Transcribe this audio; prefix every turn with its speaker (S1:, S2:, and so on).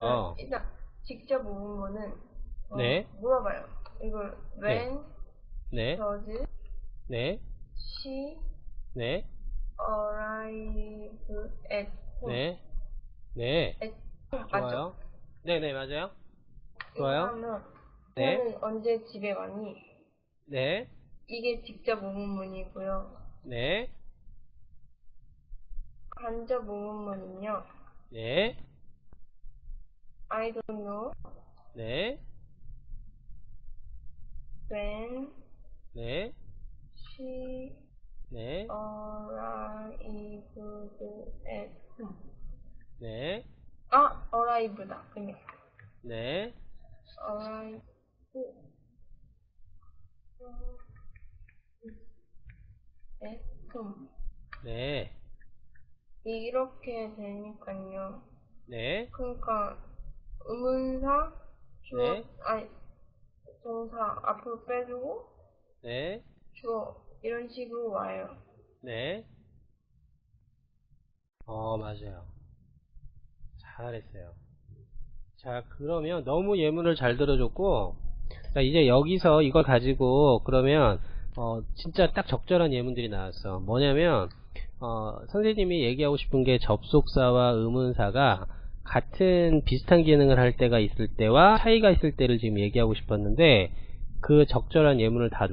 S1: 어.
S2: 일단 직접 물으면은 어,
S1: 네.
S2: 물어봐요. 이걸 when,
S1: 네,
S2: does
S1: 네,
S2: she
S1: 네,
S2: arrive at home?
S1: 네, 네.
S2: at home 맞죠?
S1: 좋아요. 네네, 맞아요. 좋아요.
S2: 하면
S1: 네.
S2: 언제 집에 왔니?
S1: 네,
S2: 이게 직접 의문문이고요.
S1: 네,
S2: 간접 의문문은요.
S1: 네,
S2: I don't know
S1: 네,
S2: when
S1: 네,
S2: she
S1: 네,
S2: arrived at home.
S1: 네,
S2: 아, arrive다. 그냥
S1: 네,
S2: arrive at home.
S1: 네,
S2: 이렇게 되니까요.
S1: 네,
S2: 그러니까 주어
S1: 네.
S2: 아니 동사 앞으로 빼주고
S1: 네,
S2: 주어 이런 식으로 와요.
S1: 네. 어, 맞아요. 잘했어요. 자, 그러면 너무 예문을 잘 들어줬고, 자, 이제 여기서 이걸 가지고, 그러면, 어, 진짜 딱 적절한 예문들이 나왔어. 뭐냐면, 어, 선생님이 얘기하고 싶은 게 접속사와 의문사가 같은 비슷한 기능을 할 때가 있을 때와 차이가 있을 때를 지금 얘기하고 싶었는데, 그 적절한 예문을 다